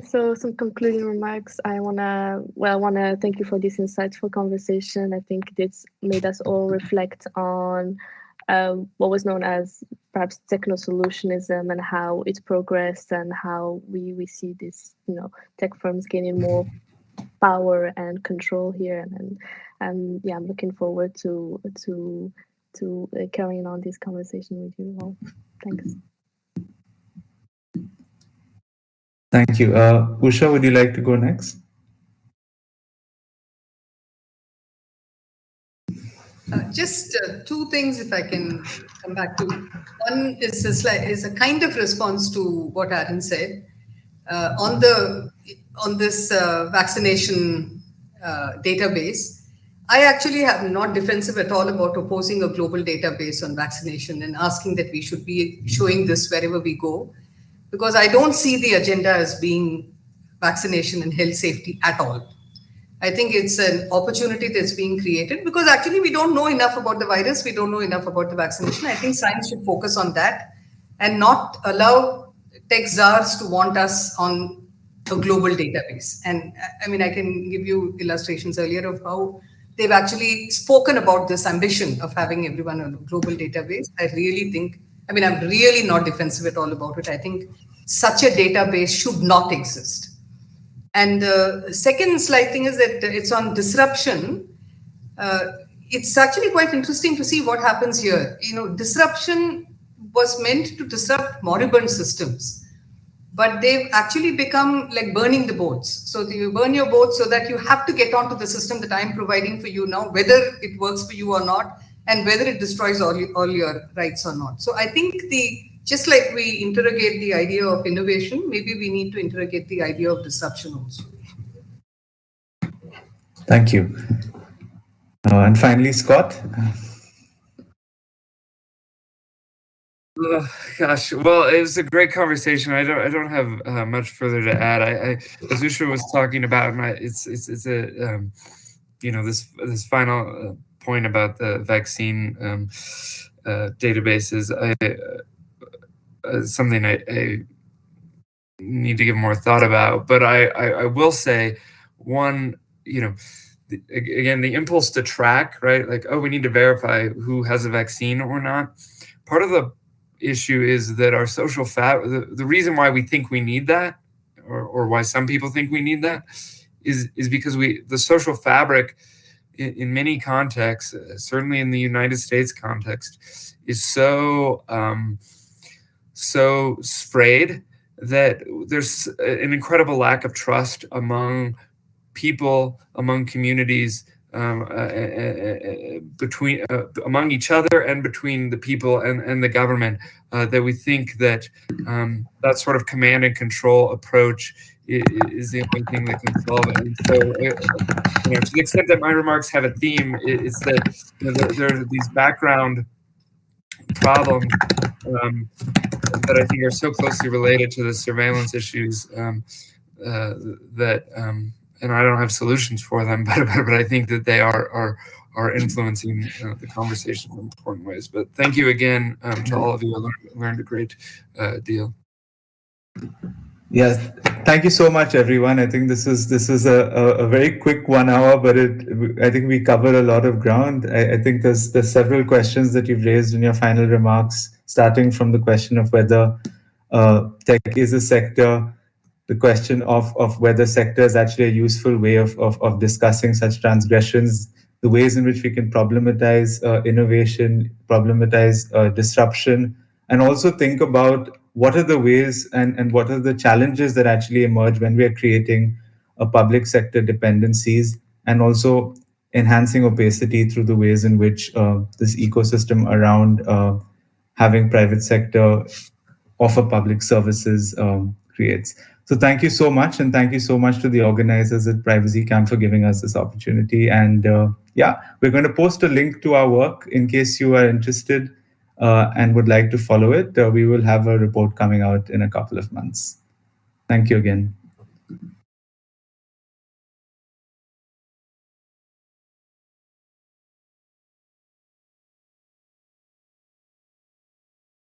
so some concluding remarks. I wanna well, I wanna thank you for this insightful conversation. I think it's made us all reflect on um, what was known as perhaps techno solutionism and how it progressed and how we we see this you know tech firms gaining more power and control here. And and, and yeah i'm looking forward to to to uh, carrying on this conversation with you all. Thanks. Thank you. Uh usha would you like to go next Uh, just uh, two things, if I can come back to. One is a, slight, is a kind of response to what Aaron said uh, on the on this uh, vaccination uh, database. I actually am not defensive at all about opposing a global database on vaccination and asking that we should be showing this wherever we go, because I don't see the agenda as being vaccination and health safety at all. I think it's an opportunity that's being created because actually we don't know enough about the virus. We don't know enough about the vaccination. I think science should focus on that and not allow tech czars to want us on a global database. And I mean, I can give you illustrations earlier of how they've actually spoken about this ambition of having everyone on a global database. I really think, I mean, I'm really not defensive at all about it. I think such a database should not exist and the second slight thing is that it's on disruption. Uh, it's actually quite interesting to see what happens here. You know, disruption was meant to disrupt moribund systems, but they've actually become like burning the boats. So you burn your boats so that you have to get onto the system that I'm providing for you now, whether it works for you or not, and whether it destroys all, all your rights or not. So I think the just like we interrogate the idea of innovation, maybe we need to interrogate the idea of disruption also. Thank you. Uh, and finally, Scott. Oh, gosh, well, it was a great conversation. I don't, I don't have uh, much further to add. I, I as Usha was talking about, my, it's, it's, it's a, um, you know, this, this final uh, point about the vaccine um, uh, databases. I, uh, something I, I, need to give more thought about. But I, I, I will say, one, you know, the, again the impulse to track right like oh we need to verify who has a vaccine or not part of the issue is that our social fab the, the reason why we think we need that or, or why some people think we need that is is because we the social fabric in, in many contexts uh, certainly in the united states context is so um, so frayed that there's an incredible lack of trust among people, among communities, um, uh, uh, uh, between uh, among each other and between the people and, and the government uh, that we think that um, that sort of command and control approach is, the only thing that can solve it. And so, uh, you know, to the extent that my remarks have a theme, it's that you know, there, there, are these background problems um, that I think are so closely related to the surveillance issues um, that um, and I don't have solutions for them, (laughs) but but, but I think that they are are are influencing the conversation in important ways. But thank you again um, to all of you. I learned, learned a great uh, deal. Yes, thank you so much, everyone. I think this is this is a, a, a, very quick one hour, but it I think we covered a lot of ground. I, I, think there's there's several questions that you've raised in your final remarks, starting from the question of whether uh, tech is a sector the question of, of whether sector is actually a useful way of, of, of discussing such transgressions, the ways in which we can problematize uh, innovation, problematize uh, disruption, and also think about what are the ways and, and what are the challenges that actually emerge when we are creating a public sector dependencies and also enhancing opacity through the ways in which uh, this ecosystem around uh, having private sector offer public services um, creates. So thank you so much. And thank you so much to the organizers at Privacy Camp for giving us this opportunity. And uh, yeah, we're going to post a link to our work in case you are interested uh, and would like to follow it. Uh, we will have a report coming out in a couple of months. Thank you again.